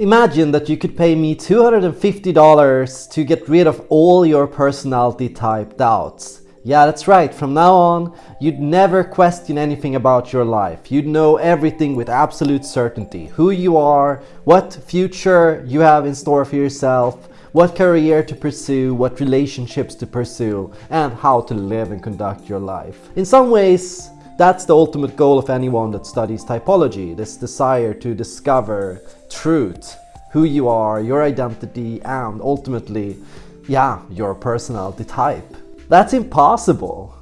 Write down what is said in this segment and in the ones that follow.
Imagine that you could pay me $250 to get rid of all your personality type doubts. Yeah, that's right, from now on, you'd never question anything about your life. You'd know everything with absolute certainty. Who you are, what future you have in store for yourself, what career to pursue, what relationships to pursue, and how to live and conduct your life. In some ways, that's the ultimate goal of anyone that studies typology, this desire to discover truth, who you are, your identity, and ultimately, yeah, your personality type. That's impossible.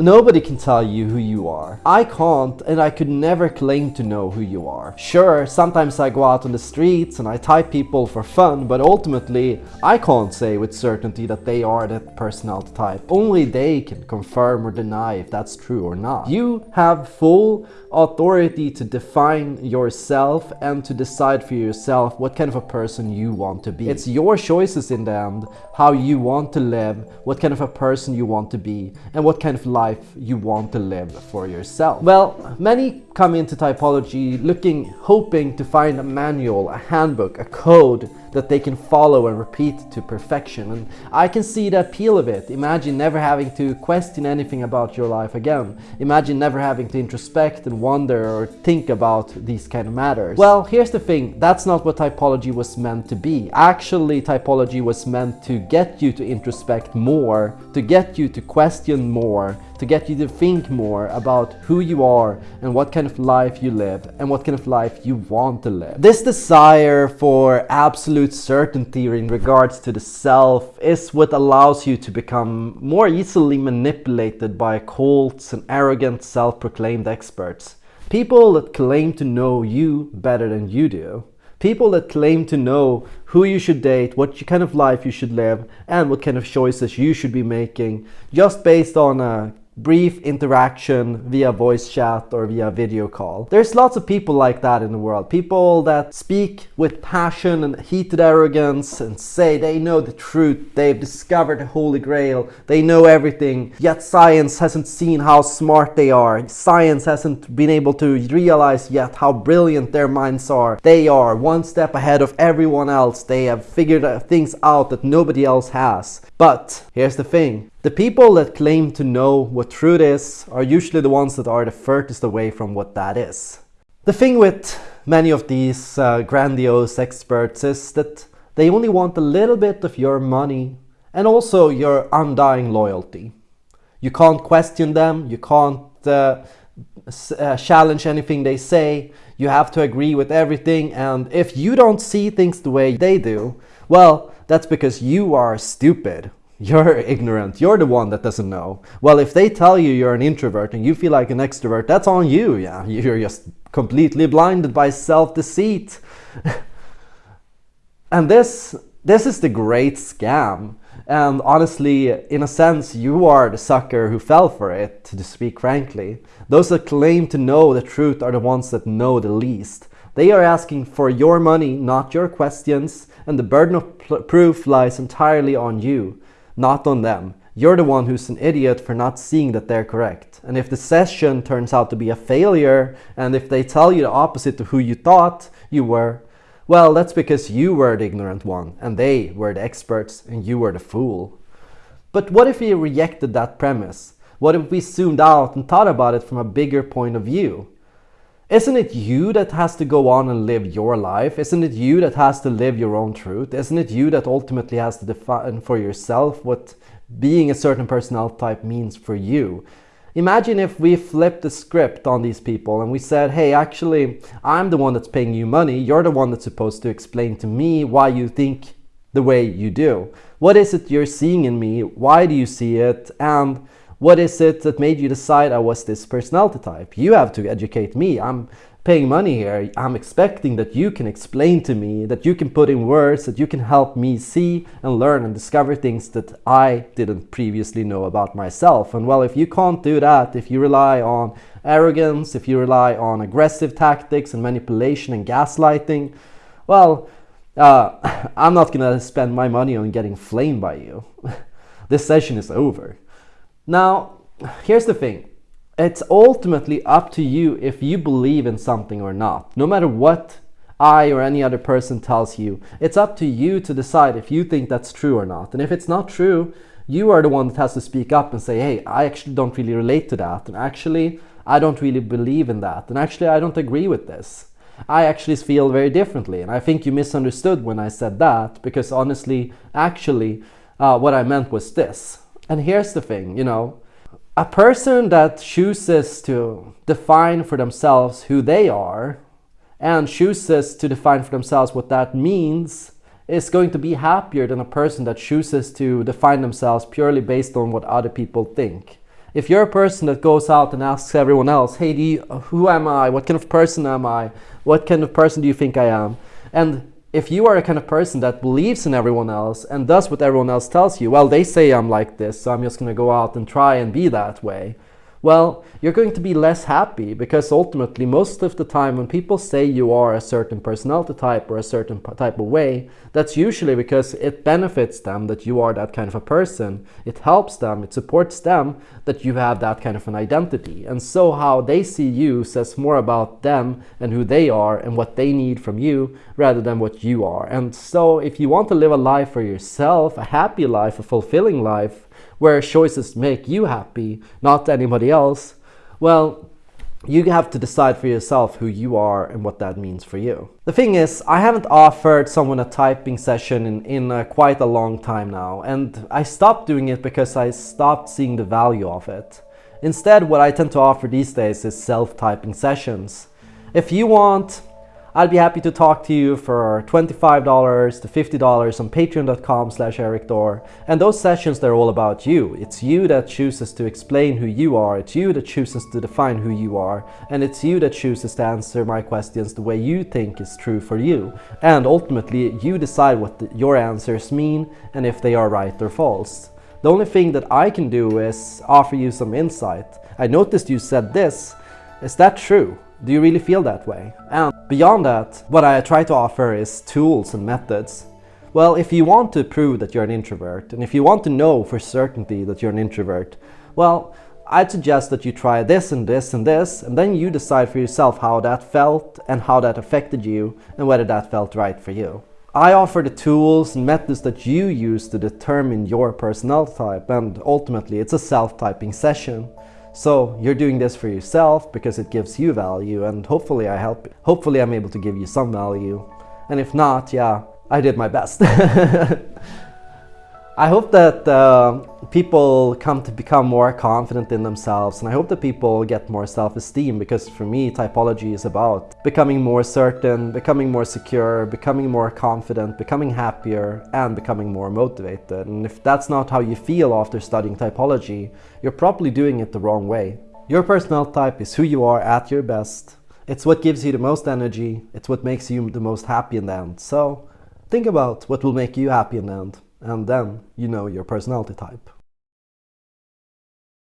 Nobody can tell you who you are. I can't and I could never claim to know who you are. Sure, sometimes I go out on the streets and I type people for fun, but ultimately I can't say with certainty that they are that personality type. Only they can confirm or deny if that's true or not. You have full authority to define yourself and to decide for yourself what kind of a person you want to be. It's your choices in the end, how you want to live, what kind of a person you want to be, and what kind of life life you want to live for yourself? Well, many come into typology looking, hoping to find a manual, a handbook, a code that they can follow and repeat to perfection. And I can see the appeal of it. Imagine never having to question anything about your life again. Imagine never having to introspect and wonder or think about these kind of matters. Well, here's the thing. That's not what typology was meant to be. Actually, typology was meant to get you to introspect more, to get you to question more, to get you to think more about who you are and what kind of life you live and what kind of life you want to live. This desire for absolute certainty in regards to the self is what allows you to become more easily manipulated by cults and arrogant self-proclaimed experts. People that claim to know you better than you do. People that claim to know who you should date, what kind of life you should live, and what kind of choices you should be making just based on a brief interaction via voice chat or via video call. There's lots of people like that in the world. People that speak with passion and heated arrogance and say they know the truth, they've discovered the holy grail, they know everything, yet science hasn't seen how smart they are. Science hasn't been able to realize yet how brilliant their minds are. They are one step ahead of everyone else. They have figured things out that nobody else has. But here's the thing. The people that claim to know what truth is are usually the ones that are the furthest away from what that is. The thing with many of these uh, grandiose experts is that they only want a little bit of your money and also your undying loyalty. You can't question them, you can't uh, uh, challenge anything they say, you have to agree with everything and if you don't see things the way they do, well, that's because you are stupid you're ignorant. You're the one that doesn't know. Well, if they tell you you're an introvert and you feel like an extrovert, that's on you. Yeah, you're just completely blinded by self-deceit. and this, this is the great scam. And honestly, in a sense, you are the sucker who fell for it, to speak frankly. Those that claim to know the truth are the ones that know the least. They are asking for your money, not your questions, and the burden of proof lies entirely on you not on them. You're the one who's an idiot for not seeing that they're correct. And if the session turns out to be a failure, and if they tell you the opposite to who you thought you were, well, that's because you were the ignorant one, and they were the experts, and you were the fool. But what if we rejected that premise? What if we zoomed out and thought about it from a bigger point of view? Isn't it you that has to go on and live your life? Isn't it you that has to live your own truth? Isn't it you that ultimately has to define for yourself what being a certain personality type means for you? Imagine if we flipped the script on these people and we said, hey, actually, I'm the one that's paying you money. You're the one that's supposed to explain to me why you think the way you do. What is it you're seeing in me? Why do you see it? And what is it that made you decide I was this personality type? You have to educate me. I'm paying money here. I'm expecting that you can explain to me, that you can put in words, that you can help me see and learn and discover things that I didn't previously know about myself. And well, if you can't do that, if you rely on arrogance, if you rely on aggressive tactics and manipulation and gaslighting, well, uh, I'm not gonna spend my money on getting flamed by you. this session is over. Now, here's the thing. It's ultimately up to you if you believe in something or not. No matter what I or any other person tells you. It's up to you to decide if you think that's true or not. And if it's not true, you are the one that has to speak up and say, hey, I actually don't really relate to that. And actually, I don't really believe in that. And actually, I don't agree with this. I actually feel very differently. And I think you misunderstood when I said that because honestly, actually, uh, what I meant was this. And here's the thing, you know, a person that chooses to define for themselves who they are and chooses to define for themselves what that means is going to be happier than a person that chooses to define themselves purely based on what other people think. If you're a person that goes out and asks everyone else, hey, you, who am I? What kind of person am I? What kind of person do you think I am? And if you are a kind of person that believes in everyone else and does what everyone else tells you, well, they say I'm like this, so I'm just going to go out and try and be that way well, you're going to be less happy because ultimately most of the time when people say you are a certain personality type or a certain type of way, that's usually because it benefits them that you are that kind of a person. It helps them, it supports them that you have that kind of an identity. And so how they see you says more about them and who they are and what they need from you rather than what you are. And so if you want to live a life for yourself, a happy life, a fulfilling life, where choices make you happy, not anybody else, well, you have to decide for yourself who you are and what that means for you. The thing is, I haven't offered someone a typing session in, in uh, quite a long time now, and I stopped doing it because I stopped seeing the value of it. Instead, what I tend to offer these days is self-typing sessions. If you want I'd be happy to talk to you for $25 to $50 on patreon.com slash erikthor. And those sessions, they're all about you. It's you that chooses to explain who you are. It's you that chooses to define who you are. And it's you that chooses to answer my questions the way you think is true for you. And ultimately, you decide what the, your answers mean and if they are right or false. The only thing that I can do is offer you some insight. I noticed you said this. Is that true? Do you really feel that way? And beyond that, what I try to offer is tools and methods. Well, if you want to prove that you're an introvert, and if you want to know for certainty that you're an introvert, well, I'd suggest that you try this and this and this, and then you decide for yourself how that felt and how that affected you, and whether that felt right for you. I offer the tools and methods that you use to determine your personality type, and ultimately it's a self-typing session. So you're doing this for yourself because it gives you value and hopefully I help. Hopefully I'm able to give you some value. And if not, yeah, I did my best. I hope that uh, people come to become more confident in themselves and I hope that people get more self-esteem because for me typology is about becoming more certain, becoming more secure, becoming more confident, becoming happier and becoming more motivated. And if that's not how you feel after studying typology, you're probably doing it the wrong way. Your personality type is who you are at your best. It's what gives you the most energy. It's what makes you the most happy in the end. So think about what will make you happy in the end and then you know your personality type.